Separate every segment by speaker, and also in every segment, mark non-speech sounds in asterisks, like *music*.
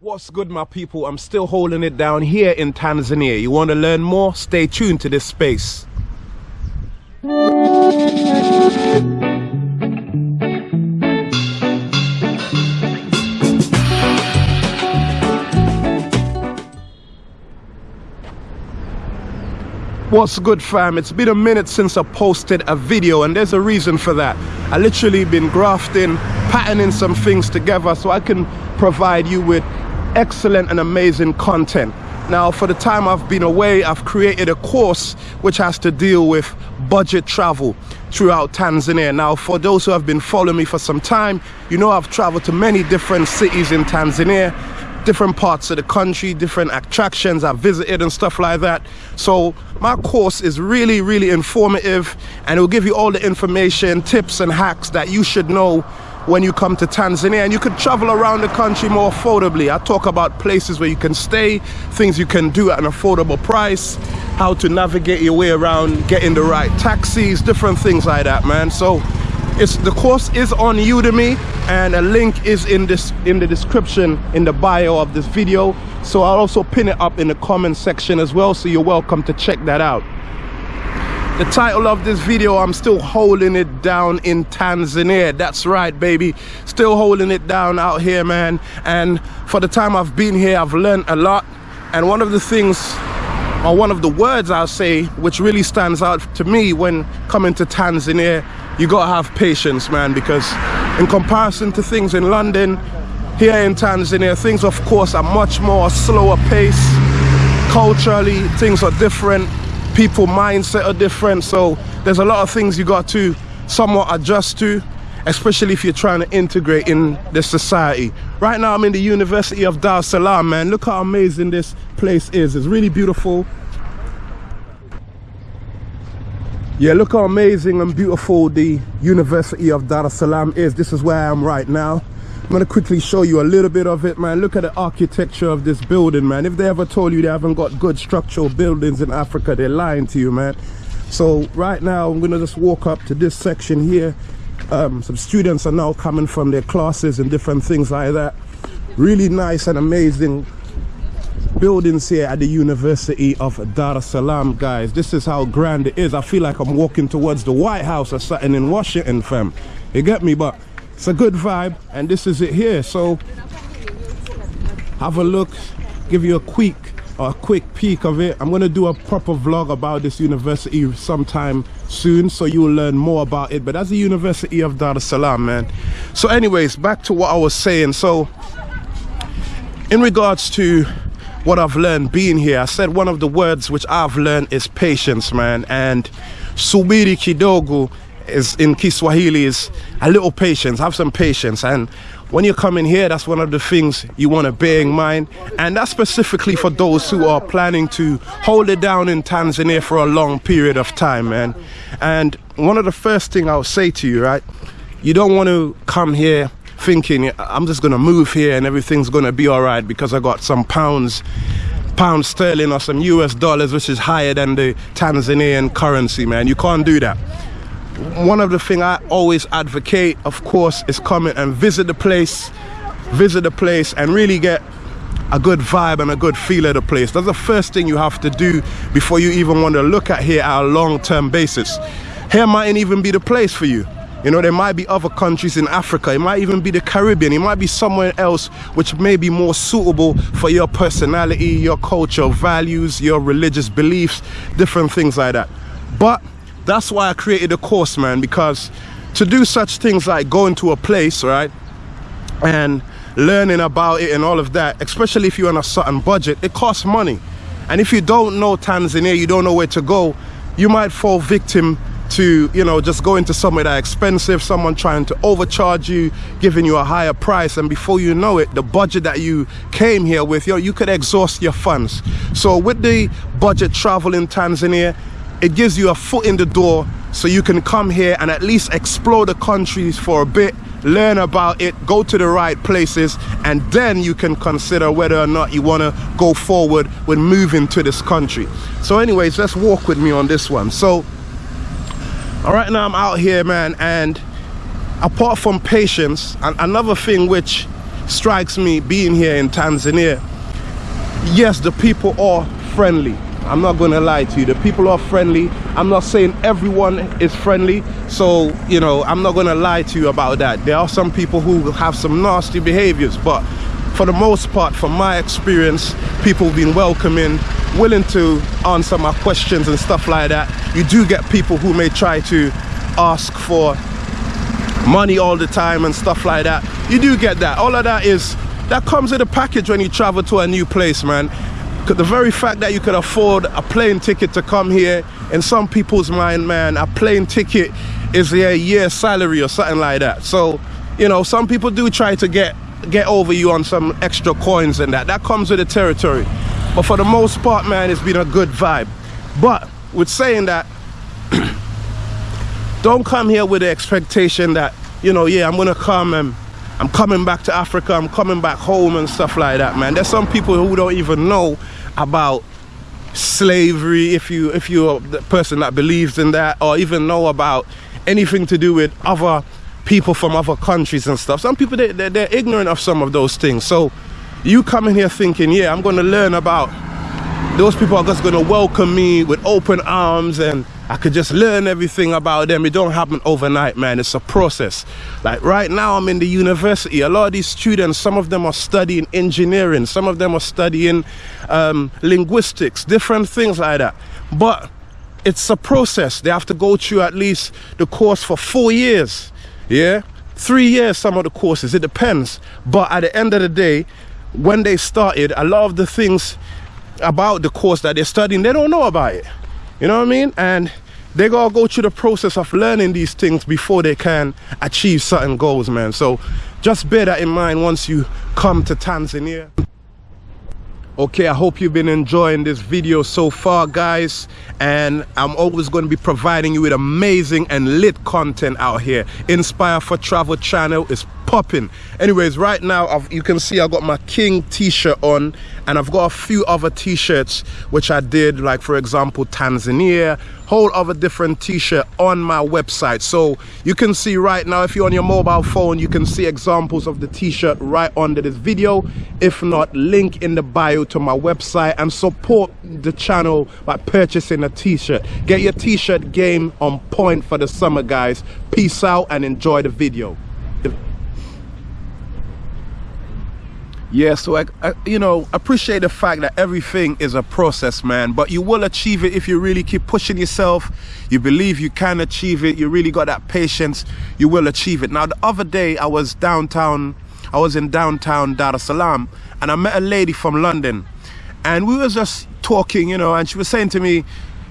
Speaker 1: What's good, my people? I'm still holding it down here in Tanzania. You want to learn more? Stay tuned to this space. What's good fam? It's been a minute since I posted a video and there's a reason for that. I literally been grafting, patterning some things together so I can provide you with excellent and amazing content. Now for the time I've been away, I've created a course which has to deal with budget travel throughout Tanzania. Now for those who have been following me for some time, you know I've traveled to many different cities in Tanzania different parts of the country, different attractions I've visited and stuff like that. So my course is really, really informative and it will give you all the information, tips and hacks that you should know when you come to Tanzania and you could travel around the country more affordably. I talk about places where you can stay, things you can do at an affordable price, how to navigate your way around, getting the right taxis, different things like that, man. So it's the course is on udemy and a link is in this in the description in the bio of this video so i'll also pin it up in the comment section as well so you're welcome to check that out the title of this video i'm still holding it down in tanzania. That's right baby. Still holding it down out here man. And for the time i've been here i've learned a lot. And one of the things or one of the words i'll say which really stands out to me when coming to tanzania you gotta have patience man because in comparison to things in London here in Tanzania things of course are much more slower pace. Culturally things are different people mindset are different so there's a lot of things you got to somewhat adjust to especially if you're trying to integrate in the society. Right now I'm in the University of Dar es Salaam man. Look how amazing this place is. It's really beautiful. Yeah look how amazing and beautiful the university of dar es salaam is. This is where i am right now i'm to quickly show you a little bit of it man look at the architecture of this building man if they ever told you they haven't got good structural buildings in africa they're lying to you man so right now i'm gonna just walk up to this section here um, some students are now coming from their classes and different things like that really nice and amazing buildings here at the University of Dar es Salaam, guys. This is how grand it is. I feel like I'm walking towards the White House or something in Washington, fam. You get me? But it's a good vibe, and this is it here. So have a look, give you a quick a quick peek of it. I'm gonna do a proper vlog about this university sometime soon, so you'll learn more about it. But that's the University of Dar es Salaam, man. So, anyways, back to what I was saying. So, in regards to what I've learned being here. I said one of the words which I've learned is patience, man. And subiri kidogo is in Kiswahili is a little patience. Have some patience. And when you come in here, that's one of the things you want to bear in mind. And that's specifically for those who are planning to hold it down in Tanzania for a long period of time, man. And one of the first thing I'll say to you, right? You don't want to come here thinking I'm just gonna move here and everything's gonna be all right because I got some pounds pound sterling or some US dollars which is higher than the Tanzanian currency man you can't do that one of the things I always advocate of course is coming and visit the place visit the place and really get a good vibe and a good feel of the place that's the first thing you have to do before you even want to look at here at a long-term basis here mightn't even be the place for you you know, there might be other countries in Africa. It might even be the Caribbean. It might be somewhere else which may be more suitable for your personality, your culture, values, your religious beliefs, different things like that. But that's why I created a course, man, because to do such things like going to a place, right, and learning about it and all of that, especially if you're on a certain budget, it costs money. And if you don't know Tanzania, you don't know where to go, you might fall victim to you know just going to somewhere that expensive someone trying to overcharge you giving you a higher price and before you know it the budget that you came here with you know, you could exhaust your funds so with the budget travel in Tanzania it gives you a foot in the door so you can come here and at least explore the countries for a bit learn about it go to the right places and then you can consider whether or not you want to go forward with moving to this country so anyways let's walk with me on this one so all right now i'm out here man and apart from patience and another thing which strikes me being here in Tanzania, yes, the people are friendly. I'm not going to lie to you. The people are friendly. I'm not saying everyone is friendly. So, you know, I'm not going to lie to you about that. There are some people who have some nasty behaviors, but for the most part, from my experience, people have been welcoming, willing to answer my questions and stuff like that. You do get people who may try to ask for money all the time and stuff like that. You do get that. All of that is, that comes with a package when you travel to a new place, man the very fact that you could afford a plane ticket to come here in some people's mind man a plane ticket is a year salary or something like that. So you know some people do try to get get over you on some extra coins and that. That comes with the territory. But for the most part man it's been a good vibe. But with saying that *clears throat* don't come here with the expectation that you know yeah i'm gonna come and i'm coming back to africa i'm coming back home and stuff like that man. There's some people who don't even know about slavery if you if you're the person that believes in that or even know about anything to do with other people from other countries and stuff. Some people they, they're, they're ignorant of some of those things. So you come in here thinking yeah i'm going to learn about those people are just going to welcome me with open arms and I could just learn everything about them. It don't happen overnight, man. It's a process. Like right now, I'm in the university. A lot of these students, some of them are studying engineering, some of them are studying um, linguistics, different things like that. But it's a process. They have to go through at least the course for four years. Yeah, three years. Some of the courses. It depends. But at the end of the day, when they started, a lot of the things about the course that they're studying, they don't know about it. You know what I mean? And they gotta go through the process of learning these things before they can achieve certain goals, man. So just bear that in mind once you come to Tanzania okay i hope you've been enjoying this video so far guys and i'm always going to be providing you with amazing and lit content out here inspire for travel channel is popping. Anyways right now I've, you can see i got my king t-shirt on and i've got a few other t-shirts which i did like for example tanzania whole other different t-shirt on my website. So you can see right now if you're on your mobile phone you can see examples of the t-shirt right under this video. If not link in the bio to my website and support the channel by purchasing a t-shirt. Get your t-shirt game on point for the summer guys. Peace out and enjoy the video yeah so I, I, you know appreciate the fact that everything is a process man but you will achieve it if you really keep pushing yourself. You believe you can achieve it. You really got that patience. You will achieve it. Now the other day i was downtown i was in downtown dar es salaam and i met a lady from london and we were just talking you know and she was saying to me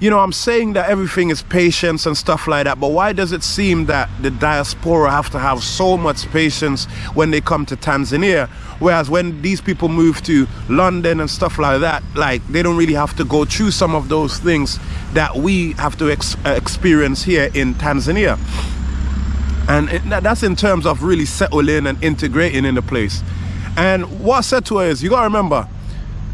Speaker 1: you know, I'm saying that everything is patience and stuff like that, but why does it seem that the diaspora have to have so much patience when they come to Tanzania? Whereas when these people move to London and stuff like that, like they don't really have to go through some of those things that we have to ex uh, experience here in Tanzania. And it, that's in terms of really settling and integrating in the place. And what I said to is, you gotta remember,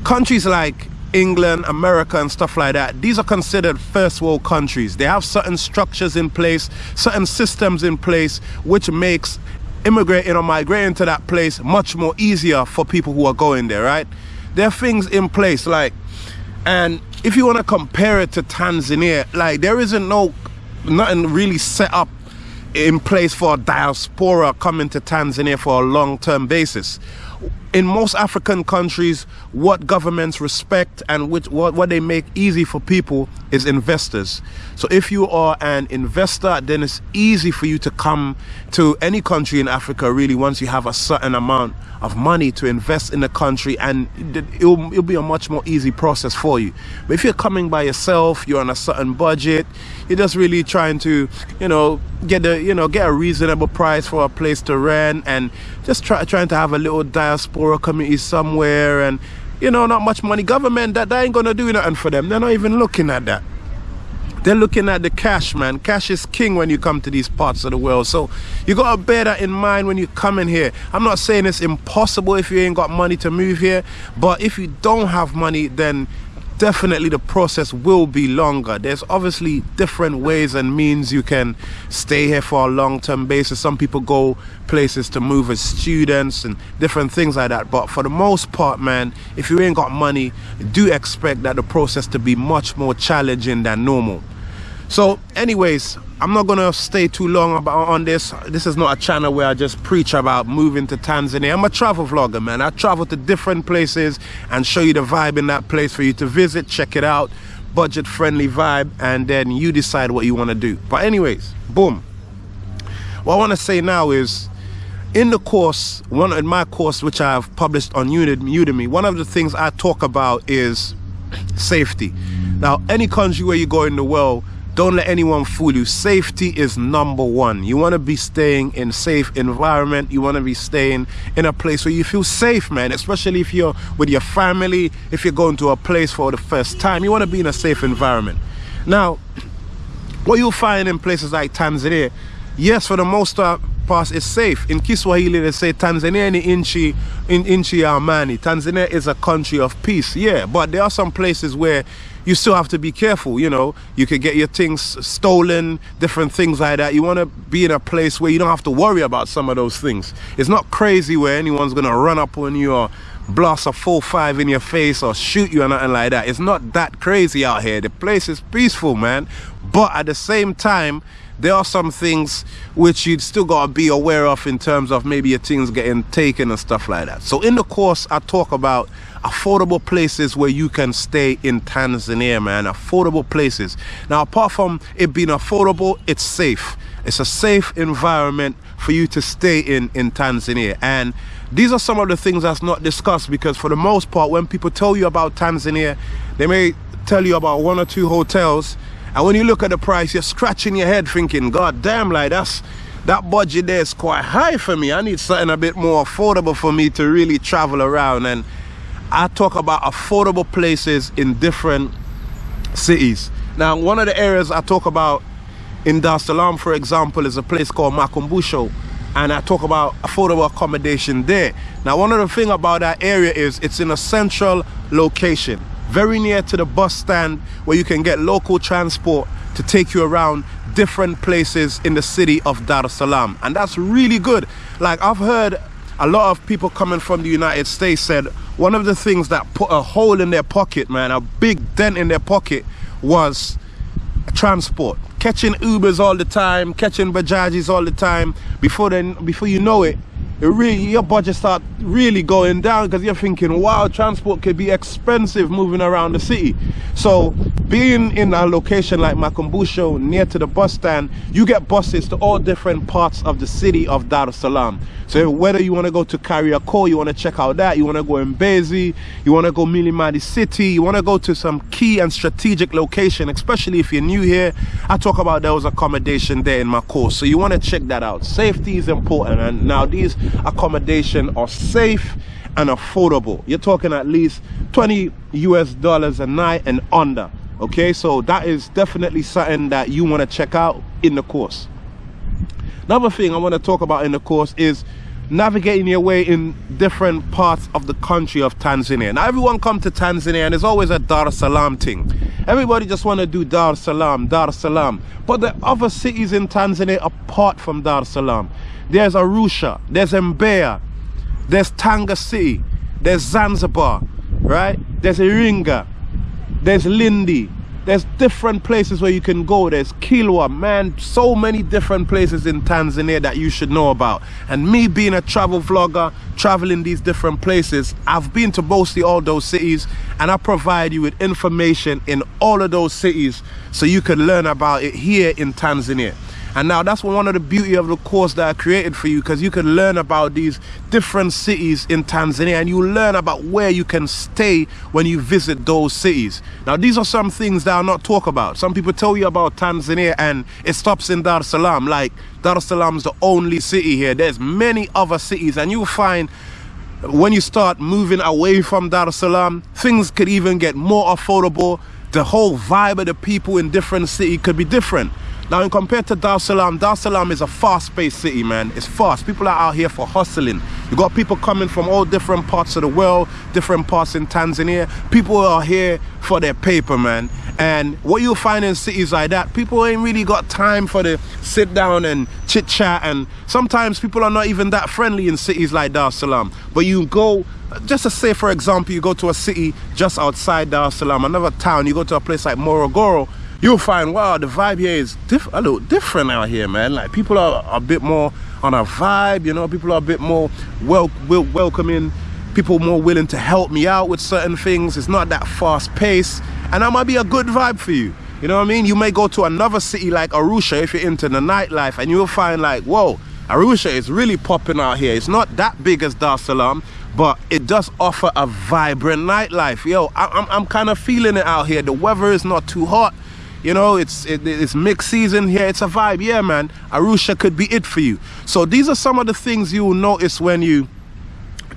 Speaker 1: countries like England, America and stuff like that, these are considered first world countries. They have certain structures in place, certain systems in place, which makes immigrating or migrating to that place much more easier for people who are going there, right? There are things in place like, and if you want to compare it to Tanzania, like there isn't no, nothing really set up in place for diaspora coming to Tanzania for a long-term basis in most African countries, what governments respect and which, what, what they make easy for people is investors. So if you are an investor, then it's easy for you to come to any country in Africa really once you have a certain amount of money to invest in the country and it'll, it'll be a much more easy process for you. But if you're coming by yourself, you're on a certain budget, you're just really trying to, you know, get a, you know, get a reasonable price for a place to rent and just try, trying to have a little diaspora community somewhere and you know not much money. Government that, that ain't gonna do nothing for them. They're not even looking at that they're looking at the cash man. Cash is king when you come to these parts of the world. So you gotta bear that in mind when you come in here. I'm not saying it's impossible if you ain't got money to move here but if you don't have money then definitely the process will be longer. There's obviously different ways and means you can stay here for a long-term basis. Some people go places to move as students and different things like that. But for the most part man if you ain't got money do expect that the process to be much more challenging than normal so anyways i'm not gonna stay too long about on this. This is not a channel where i just preach about moving to tanzania. I'm a travel vlogger man. I travel to different places and show you the vibe in that place for you to visit check it out. Budget friendly vibe and then you decide what you want to do. But anyways boom. What i want to say now is in the course one in my course which i've published on udemy one of the things i talk about is safety. Now any country where you go in the world don't let anyone fool you. Safety is number one. You want to be staying in safe environment. You want to be staying in a place where you feel safe man especially if you're with your family if you're going to a place for the first time. You want to be in a safe environment. Now what you'll find in places like tanzania yes for the most part it's safe. In kiswahili they say tanzania ni inchi in inchi amani. Tanzania is a country of peace yeah. But there are some places where you still have to be careful you know. You could get your things stolen different things like that. You want to be in a place where you don't have to worry about some of those things. It's not crazy where anyone's gonna run up on you or blast a full five in your face or shoot you or nothing like that. It's not that crazy out here. The place is peaceful man. But at the same time there are some things which you'd still got to be aware of in terms of maybe your things getting taken and stuff like that. So in the course i talk about affordable places where you can stay in tanzania man. Affordable places. Now apart from it being affordable it's safe. It's a safe environment for you to stay in in tanzania. And these are some of the things that's not discussed because for the most part when people tell you about tanzania they may tell you about one or two hotels and when you look at the price, you're scratching your head thinking, God damn, like that's that budget there is quite high for me. I need something a bit more affordable for me to really travel around. And I talk about affordable places in different cities. Now, one of the areas I talk about in Dar es Salaam, for example, is a place called Makumbusho. And I talk about affordable accommodation there. Now, one of the thing about that area is it's in a central location very near to the bus stand where you can get local transport to take you around different places in the city of Dar es Salaam. And that's really good. Like I've heard a lot of people coming from the United States said one of the things that put a hole in their pocket, man, a big dent in their pocket was transport. Catching Ubers all the time, catching Bajajis all the time. Before then, before you know it, it really your budget start really going down because you're thinking wow transport could be expensive moving around the city. So being in a location like Makumbusho near to the bus stand you get buses to all different parts of the city of Dar es Salaam. So whether you want to go to Kariakoo you want to check out that you want to go in Mbezi you want to go Mlimani City you want to go to some key and strategic location especially if you're new here I talk about those accommodation there in my course. So you want to check that out. Safety is important and now these accommodation are safe and affordable you're talking at least 20 US dollars a night and under okay so that is definitely something that you want to check out in the course another thing I want to talk about in the course is navigating your way in different parts of the country of Tanzania. Now everyone come to Tanzania and there's always a Dar es Salaam thing. Everybody just want to do Dar es Salaam, Dar es Salaam. But the other cities in Tanzania apart from Dar es Salaam. There's Arusha, there's Mbeya, there's Tanga City, there's Zanzibar, right? There's Iringa, there's Lindi, there's different places where you can go. There's Kilwa man. So many different places in Tanzania that you should know about. And me being a travel vlogger traveling these different places I've been to mostly all those cities and I provide you with information in all of those cities so you can learn about it here in Tanzania and now that's one of the beauty of the course that I created for you because you can learn about these different cities in Tanzania and you learn about where you can stay when you visit those cities. Now these are some things that are not talk about. Some people tell you about Tanzania and it stops in Dar es Salaam like Dar es Salaam is the only city here. There's many other cities and you'll find when you start moving away from Dar es Salaam, things could even get more affordable. The whole vibe of the people in different city could be different. Now, in compared to Dar es Salaam, Dar es Salaam is a fast-paced city, man. It's fast. People are out here for hustling. You got people coming from all different parts of the world, different parts in Tanzania. People are here for their paper, man. And what you'll find in cities like that, people ain't really got time for the sit down and chit chat. And sometimes people are not even that friendly in cities like Dar es Salaam. But you go, just to say, for example, you go to a city just outside Dar es Salaam, another town, you go to a place like Morogoro, you'll find, wow, the vibe here is a little different out here, man. Like people are a bit more on a vibe, you know, people are a bit more wel welcoming, people more willing to help me out with certain things. It's not that fast pace and that might be a good vibe for you. You know what I mean? You may go to another city like Arusha if you're into the nightlife and you'll find like, whoa, Arusha is really popping out here. It's not that big as Dar Salaam, but it does offer a vibrant nightlife. Yo, I, I'm, I'm kind of feeling it out here. The weather is not too hot. You know, it's it, it's mixed season here. It's a vibe. Yeah, man. Arusha could be it for you. So these are some of the things you will notice when you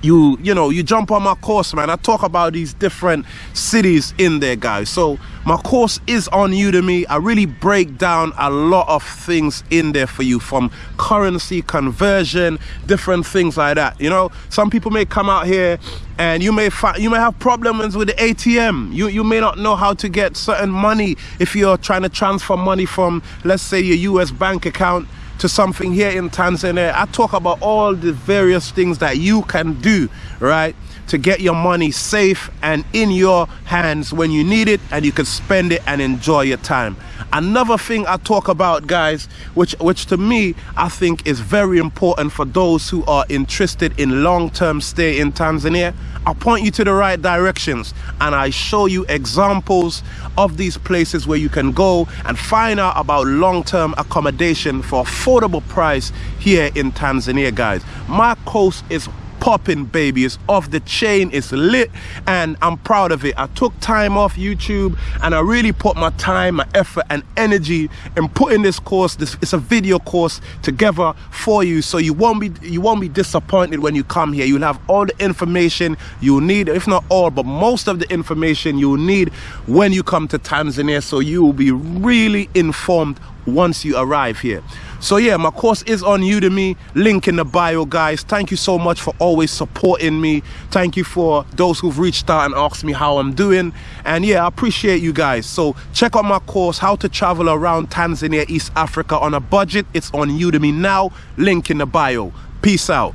Speaker 1: you you know you jump on my course man. I talk about these different cities in there guys. So my course is on udemy. I really break down a lot of things in there for you from currency conversion different things like that you know? Some people may come out here and you may find you may have problems with the atm you you may not know how to get certain money if you're trying to transfer money from let's say your us bank account to something here in Tanzania. I talk about all the various things that you can do, right? To get your money safe and in your hands when you need it and you can spend it and enjoy your time. Another thing I talk about, guys, which, which to me, I think is very important for those who are interested in long-term stay in Tanzania. I point you to the right directions and I show you examples of these places where you can go and find out about long-term accommodation for affordable price here in Tanzania, guys. My coast is popping baby. It's off the chain. It's lit and i'm proud of it. I took time off youtube and i really put my time my effort and energy in putting this course this it's a video course together for you. So you won't be you won't be disappointed when you come here. You'll have all the information you need if not all but most of the information you'll need when you come to tanzania. So you will be really informed once you arrive here so yeah my course is on udemy link in the bio guys. Thank you so much for always supporting me. Thank you for those who've reached out and asked me how i'm doing. And yeah i appreciate you guys. So check out my course how to travel around tanzania east africa on a budget. It's on udemy now link in the bio. Peace out